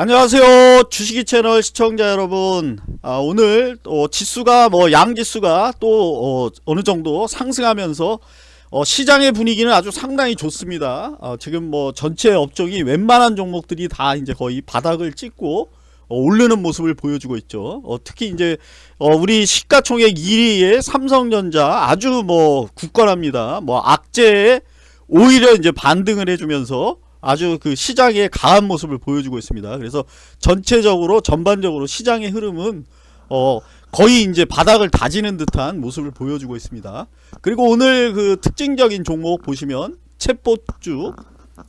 안녕하세요. 주식이 채널 시청자 여러분. 아, 오늘 어, 지수가 뭐 양지수가 또 어, 느 정도 상승하면서 어, 시장의 분위기는 아주 상당히 좋습니다. 어, 지금 뭐 전체 업종이 웬만한 종목들이 다 이제 거의 바닥을 찍고 어, 오르는 모습을 보여주고 있죠. 어, 특히 이제 어, 우리 시가총액 1위의 삼성전자 아주 뭐 굳건합니다. 뭐 악재에 오히려 이제 반등을 해주면서 아주 그 시장의 강한 모습을 보여주고 있습니다. 그래서 전체적으로 전반적으로 시장의 흐름은 어 거의 이제 바닥을 다지는 듯한 모습을 보여주고 있습니다. 그리고 오늘 그 특징적인 종목 보시면 챗봇주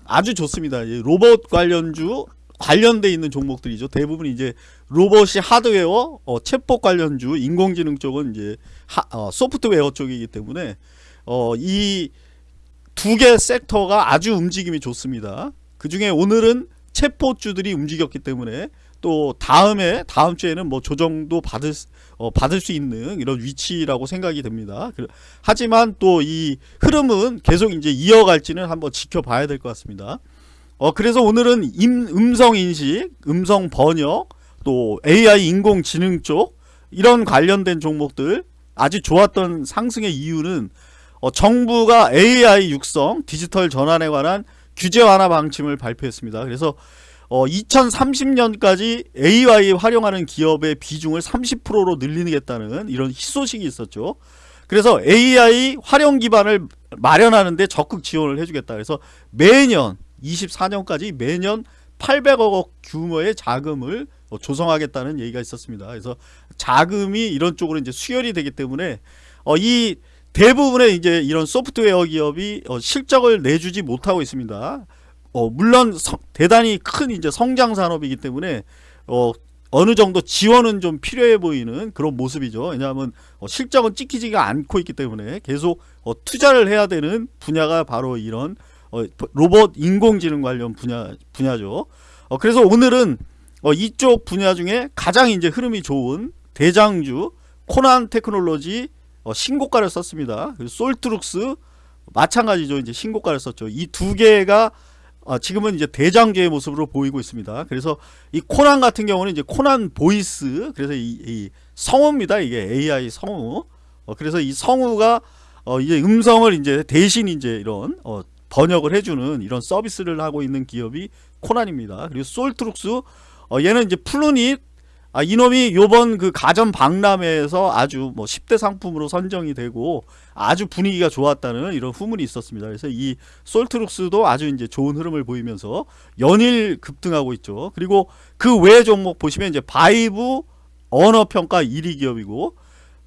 아주 좋습니다. 로봇 관련주 관련돼 있는 종목들이죠. 대부분 이제 로봇이 하드웨어, 어, 챗봇 관련주, 인공지능 쪽은 이제 하, 어, 소프트웨어 쪽이기 때문에 어, 이 두 개 섹터가 아주 움직임이 좋습니다. 그 중에 오늘은 체포주들이 움직였기 때문에 또 다음에 다음 주에는 뭐 조정도 받을 어, 받을 수 있는 이런 위치라고 생각이 됩니다. 하지만 또 이 흐름은 계속 이제 이어갈지는 한번 지켜봐야 될 것 같습니다. 어 그래서 오늘은 임, 음성 인식, 음성 번역, 또 AI 인공지능 쪽 이런 관련된 종목들 아주 좋았던 상승의 이유는 어, 정부가 AI 육성, 디지털 전환에 관한 규제 완화 방침을 발표했습니다. 그래서 어, 2030년까지 AI 활용하는 기업의 비중을 30%로 늘리겠다는 이런 희소식이 있었죠. 그래서 AI 활용 기반을 마련하는데 적극 지원을 해주겠다. 그래서 매년 24년까지 매년 800억 규모의 자금을 어, 조성하겠다는 얘기가 있었습니다. 그래서 자금이 이런 쪽으로 이제 수혈이 되기 때문에 어, 이 대부분의 이제 이런 소프트웨어 기업이 어, 실적을 내주지 못하고 있습니다. 어, 물론 서, 대단히 큰 이제 성장 산업이기 때문에 어, 어느 정도 지원은 좀 필요해 보이는 그런 모습이죠. 왜냐하면 어, 실적은 찍히지가 않고 있기 때문에 계속 어, 투자를 해야 되는 분야가 바로 이런 어, 로봇 인공지능 관련 분야 분야죠. 어, 그래서 오늘은 어, 이쪽 분야 중에 가장 이제 흐름이 좋은 대장주 코난 테크놀로지 어, 신고가를 썼습니다. 솔트룩스 마찬가지죠. 이제 신고가를 썼죠. 이 두 개가 어, 지금은 이제 대장주의 모습으로 보이고 있습니다. 그래서 이 코난 같은 경우는 이제 코난 보이스 그래서 이, 이 성우입니다. 이게 AI 성우. 어, 그래서 이 성우가 어, 이제 음성을 이제 대신 이제 이런 어, 번역을 해주는 이런 서비스를 하고 있는 기업이 코난입니다. 그리고 솔트룩스 어, 얘는 이제 플루닛 아, 이놈이 요번 그 가전 박람회에서 아주 뭐 10대 상품으로 선정이 되고 아주 분위기가 좋았다는 이런 후문이 있었습니다. 그래서 이 솔트룩스도 아주 이제 좋은 흐름을 보이면서 연일 급등하고 있죠. 그리고 그 외 종목 보시면 이제 바이브 언어평가 1위 기업이고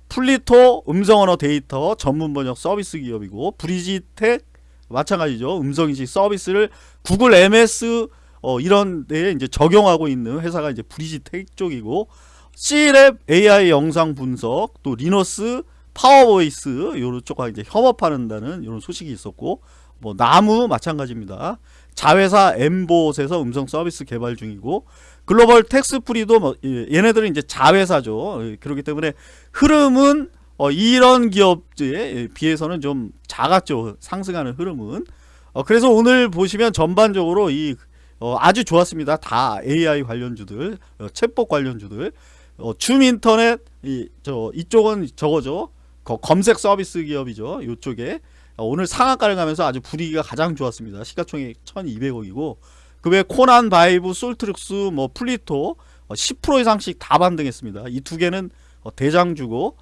플리토 음성언어 데이터 전문 번역 서비스 기업이고 브리지텍 마찬가지죠. 음성인식 서비스를 구글 MS 어, 이런 데에 이제 적용하고 있는 회사가 이제 브리지텍 쪽이고 C랩 AI 영상 분석 또 리너스 파워보이스 요런 쪽과 이제 협업한다는 이런 소식이 있었고 뭐 나무 마찬가지입니다. 자회사 엠봇에서 음성 서비스 개발 중이고 글로벌 텍스프리도 뭐 얘네들은 이제 자회사죠. 예, 그렇기 때문에 흐름은 어 이런 기업에 비해서는 좀 작았죠. 상승하는 흐름은. 어 그래서 오늘 보시면 전반적으로 이 어, 아주 좋았습니다. 다 AI 관련주들, 어, 챗봇 관련주들, 어, 줌 인터넷 이 저 이쪽은 저거죠. 검색 서비스 기업이죠. 이쪽에 어, 오늘 상한가를 가면서 아주 분위기가 가장 좋았습니다. 시가총액 1,200억이고 그 외 코난 바이브, 솔트룩스, 뭐 플리토 10% 어, 이상씩 다 반등했습니다. 이 두 개는 어, 대장주고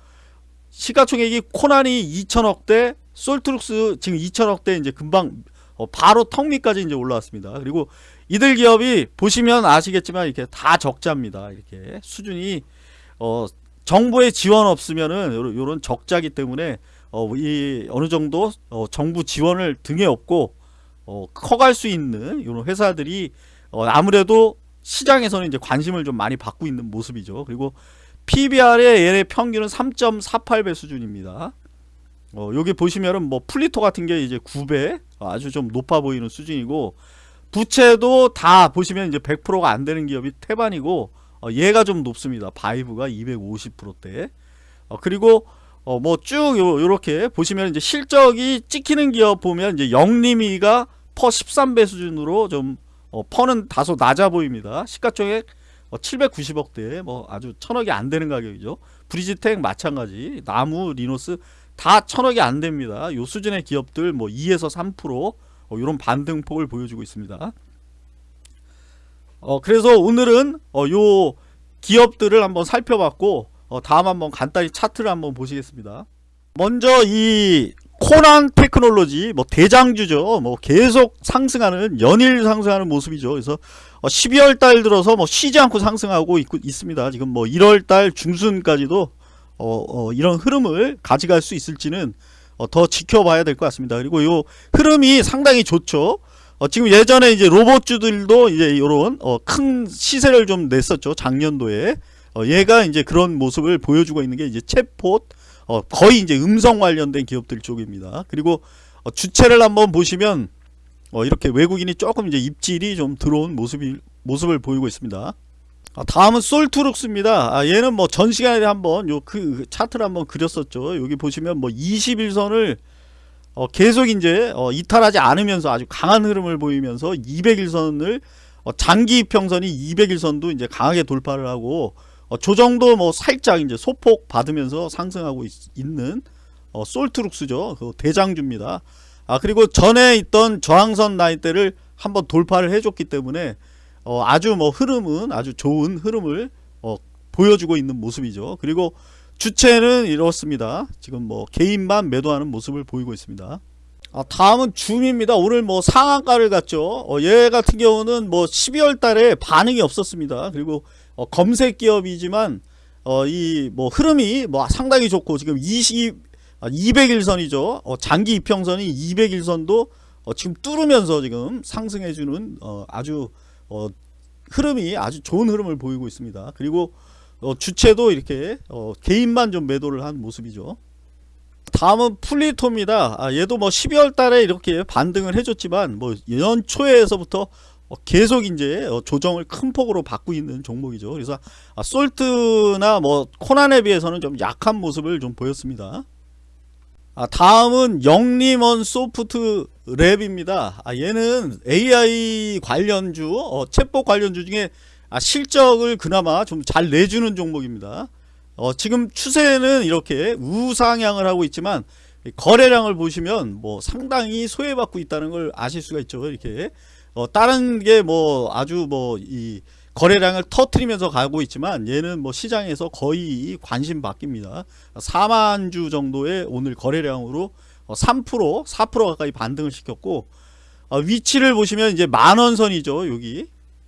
시가총액이 코난이 2천억대, 솔트룩스 지금 2천억대 이제 금방 어, 바로 턱 밑까지 이제 올라왔습니다. 그리고 이들 기업이 보시면 아시겠지만 이렇게 다 적자입니다. 이렇게 수준이 어, 정부의 지원 없으면은 요런 적자기 때문에 어, 이 어느 정도 어, 정부 지원을 등에 업고 어, 커갈 수 있는 이런 회사들이 어, 아무래도 시장에서는 이제 관심을 좀 많이 받고 있는 모습이죠. 그리고 PBR의 얘네 평균은 3.48배 수준입니다. 어, 여기 보시면은 뭐 플리토 같은 게 이제 9배 아주 좀 높아 보이는 수준이고 부채도 다 보시면 이제 100%가 안 되는 기업이 태반이고 어, 얘가 좀 높습니다. 바이브가 250%대. 어, 그리고 어, 뭐 쭉 요렇게 보시면 이제 실적이 찍히는 기업 보면 이제 영림이가 퍼 13배 수준으로 좀 어, 펀은 다소 낮아 보입니다. 시가총액 어, 790억대 뭐 아주 천억이 안 되는 가격이죠. 브리지텍 마찬가지 나무 리노스 다 천억이 안 됩니다. 요 수준의 기업들 뭐 2에서 3% 어, 이런 반등폭을 보여주고 있습니다. 어, 그래서 오늘은 어, 요 기업들을 한번 살펴봤고 어, 다음 한번 간단히 차트를 한번 보시겠습니다. 먼저 이 코난 테크놀로지 뭐 대장주죠. 뭐 계속 상승하는 연일 상승하는 모습이죠. 그래서 어, 12월 달 들어서 뭐 쉬지 않고 상승하고 있, 있습니다. 지금 뭐 1월 달 중순까지도 어, 어, 이런 흐름을 가져갈 수 있을지는 어, 더 지켜봐야 될 것 같습니다. 그리고 요 흐름이 상당히 좋죠. 어, 지금 예전에 이제 로봇주들도 이제 이런 어, 큰 시세를 좀 냈었죠. 작년도에 어, 얘가 이제 그런 모습을 보여주고 있는 게 이제 챗폿 어, 거의 이제 음성 관련된 기업들 쪽입니다. 그리고 어, 주체를 한번 보시면 어, 이렇게 외국인이 조금 이제 입질이 좀 들어온 모습이 모습을 보이고 있습니다. 아, 다음은 솔투룩스입니다. 아, 얘는 뭐 전 시간에 한번 요 그 차트를 한번 그렸었죠. 여기 보시면 뭐 21선을 어, 계속 이제 어, 이탈하지 않으면서 아주 강한 흐름을 보이면서 200일선을 어, 장기 평선이 200일선도 이제 강하게 돌파를 하고 어, 조정도 뭐 살짝 이제 소폭 받으면서 상승하고 있, 는 어, 솔트룩스죠. 그 대장주입니다. 아 그리고 전에 있던 저항선 라인대를 한번 돌파를 해줬기 때문에 어, 아주 뭐 흐름은 아주 좋은 흐름을 어, 보여주고 있는 모습이죠. 그리고 주체는 이렇습니다. 지금 뭐 개인만 매도하는 모습을 보이고 있습니다. 아, 다음은 줌입니다. 오늘 뭐 상한가를 갔죠. 어, 얘 같은 경우는 뭐 12월 달에 반응이 없었습니다. 그리고 어, 검색 기업이지만 어, 이 뭐 흐름이 뭐 상당히 좋고 지금 20 아, 200일선이죠. 어, 장기 이평선이 200일선도 어, 지금 뚫으면서 지금 상승해주는 어, 아주 어, 흐름이 아주 좋은 흐름을 보이고 있습니다. 그리고 어, 주체도 이렇게 어, 개인만 좀 매도를 한 모습이죠. 다음은 플리토입니다. 아, 얘도 뭐 12월 달에 이렇게 반등을 해줬지만 뭐 연초에서부터 어, 계속 이제 어, 조정을 큰 폭으로 받고 있는 종목이죠. 그래서 아, 솔트나 뭐 코난에 비해서는 좀 약한 모습을 좀 보였습니다. 아, 다음은 영림원 소프트 랩입니다. 아, 얘는 AI 관련주, 어, 챗봇 관련주 중에 아, 실적을 그나마 좀 잘 내주는 종목입니다. 어, 지금 추세는 이렇게 우상향을 하고 있지만 거래량을 보시면 뭐 상당히 소외받고 있다는 걸 아실 수가 있죠. 이렇게 어, 다른 게 뭐 아주 뭐이 거래량을 터트리면서 가고 있지만 얘는 뭐 시장에서 거의 관심 바뀝니다. 4만 주 정도의 오늘 거래량으로 3% 4% 가까이 반등을 시켰고 어, 위치를 보시면 이제 만원선이죠. 여기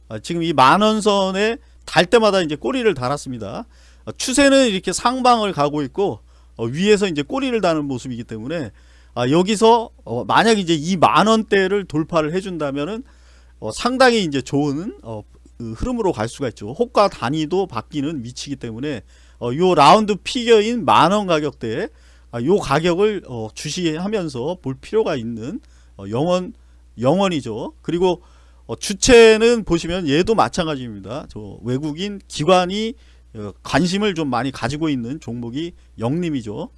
아, 지금 이 만원선에 달 때마다 이제 꼬리를 달았습니다. 어, 추세는 이렇게 상방을 가고 있고 어, 위에서 이제 꼬리를 다는 모습이기 때문에 아, 여기서 어, 만약 이제 이 만원대를 돌파를 해준다면은 어, 상당히 이제 좋은 어, 그 흐름으로 갈 수가 있죠. 호가 단위도 바뀌는 위치이기 때문에 어, 요 라운드 피겨인 만원 가격대에 아, 요 가격을 어, 주시하면서 볼 필요가 있는 어, 영원 영원이죠. 그리고 어, 주체는 보시면 얘도 마찬가지입니다. 저 외국인 기관이 어, 관심을 좀 많이 가지고 있는 종목이 영림이죠.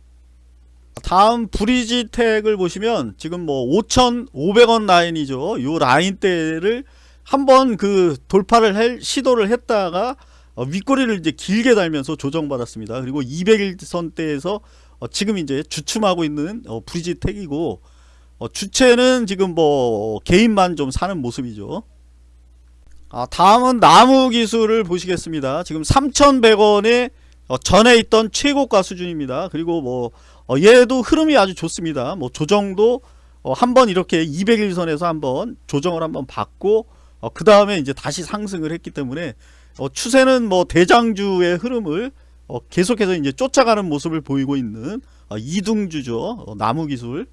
다음 브리지텍을 보시면 지금 뭐 5,500원 라인이죠. 요 라인대를 한번 그 돌파를 할 시도를 했다가 어, 윗꼬리를 이제 길게 달면서 조정받았습니다. 그리고 200일선 대에서 어, 지금 이제 주춤하고 있는 어, 브리지텍이고 어, 주체는 지금 뭐 개인만 좀 사는 모습이죠. 아, 다음은 나무 기술을 보시겠습니다. 지금 3,100원에 어, 전에 있던 최고가 수준입니다. 그리고 뭐 어, 얘도 흐름이 아주 좋습니다. 뭐 조정도 어, 한번 이렇게 200일선에서 한번 조정을 한번 받고 어, 그 다음에 이제 다시 상승을 했기 때문에 어, 추세는 뭐 대장주의 흐름을 어, 계속해서 이제 쫓아가는 모습을 보이고 있는 어, 이등주죠. 어, 나무 기술.